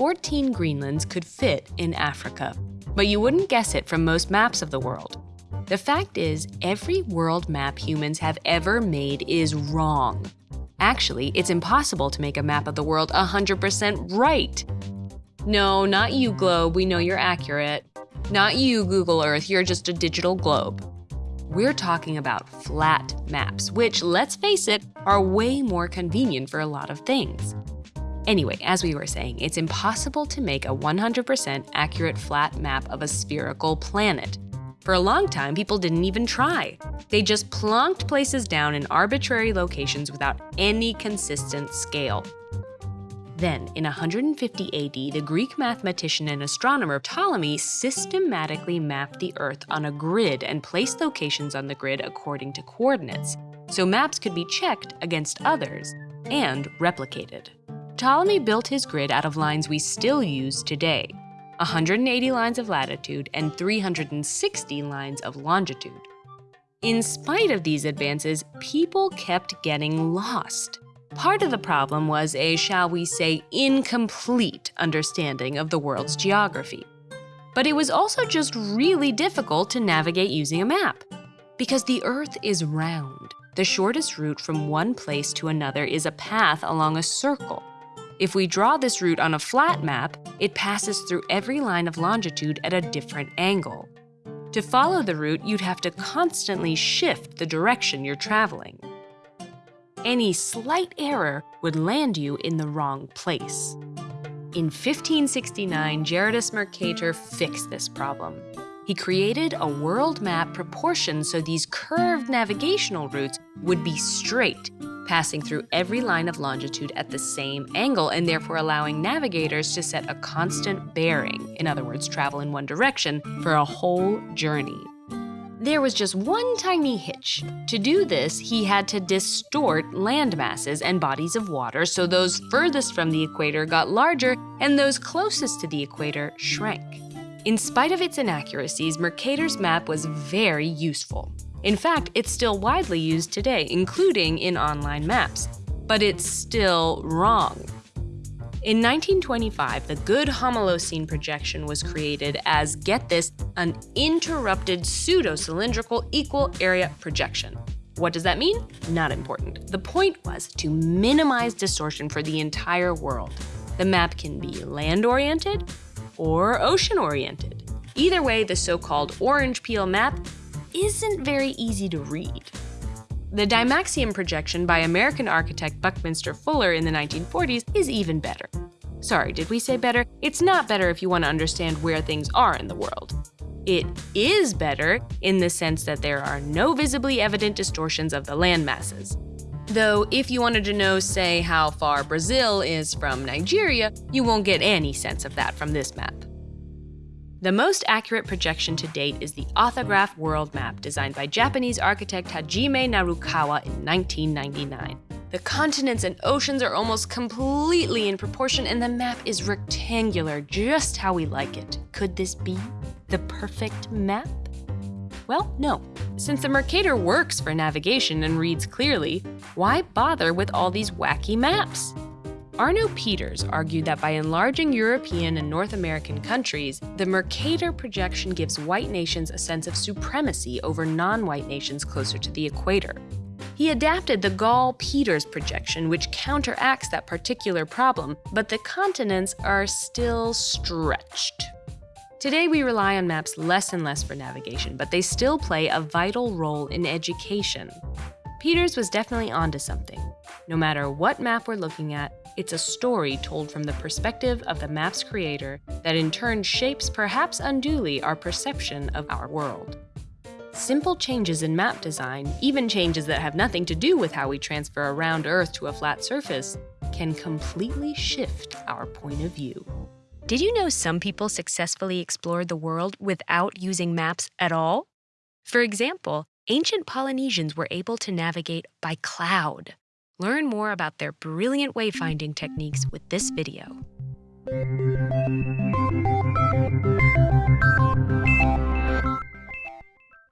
14 Greenlands could fit in Africa. But you wouldn't guess it from most maps of the world. The fact is, every world map humans have ever made is wrong. Actually, it's impossible to make a map of the world 100% right. No, not you, Globe, we know you're accurate. Not you, Google Earth, you're just a digital globe. We're talking about flat maps, which, let's face it, are way more convenient for a lot of things. Anyway, as we were saying, it's impossible to make a 100% accurate flat map of a spherical planet. For a long time, people didn't even try. They just plonked places down in arbitrary locations without any consistent scale. Then, in 150 AD, the Greek mathematician and astronomer Ptolemy systematically mapped the Earth on a grid and placed locations on the grid according to coordinates, so maps could be checked against others and replicated. Ptolemy built his grid out of lines we still use today, 180 lines of latitude, and 360 lines of longitude. In spite of these advances, people kept getting lost. Part of the problem was a, shall we say, incomplete understanding of the world's geography. But it was also just really difficult to navigate using a map. Because the Earth is round, the shortest route from one place to another is a path along a circle. If we draw this route on a flat map, it passes through every line of longitude at a different angle. To follow the route, you'd have to constantly shift the direction you're traveling. Any slight error would land you in the wrong place. In 1569, Gerardus Mercator fixed this problem. He created a world map proportioned so these curved navigational routes would be straight, passing through every line of longitude at the same angle and therefore allowing navigators to set a constant bearing, in other words, travel in one direction, for a whole journey. There was just one tiny hitch. To do this, he had to distort land masses and bodies of water so those furthest from the equator got larger and those closest to the equator shrank. In spite of its inaccuracies, Mercator's map was very useful. In fact, it's still widely used today, including in online maps. But it's still wrong. In 1925, the Goode homolosine projection was created as, get this, an interrupted pseudo-cylindrical equal area projection. What does that mean? Not important. The point was to minimize distortion for the entire world. The map can be land-oriented or ocean-oriented. Either way, the so-called orange peel map isn't very easy to read. The Dymaxion projection by American architect Buckminster Fuller in the 1940s is even better. Sorry, did we say better? It's not better if you want to understand where things are in the world. It is better in the sense that there are no visibly evident distortions of the land masses. Though, if you wanted to know, say, how far Brazil is from Nigeria, you won't get any sense of that from this map. The most accurate projection to date is the AuthaGraph World Map designed by Japanese architect Hajime Narukawa in 1999. The continents and oceans are almost completely in proportion and the map is rectangular, just how we like it. Could this be the perfect map? Well, no. Since the Mercator works for navigation and reads clearly, why bother with all these wacky maps? Arno Peters argued that by enlarging European and North American countries, the Mercator projection gives white nations a sense of supremacy over non-white nations closer to the equator. He adapted the Gall-Peters projection, which counteracts that particular problem, but the continents are still stretched. Today, we rely on maps less and less for navigation, but they still play a vital role in education. Peters was definitely onto something. No matter what map we're looking at, it's a story told from the perspective of the map's creator that in turn shapes perhaps unduly our perception of our world. Simple changes in map design, even changes that have nothing to do with how we transfer a round Earth to a flat surface, can completely shift our point of view. Did you know some people successfully explored the world without using maps at all? For example, ancient Polynesians were able to navigate by cloud. Learn more about their brilliant wayfinding techniques with this video.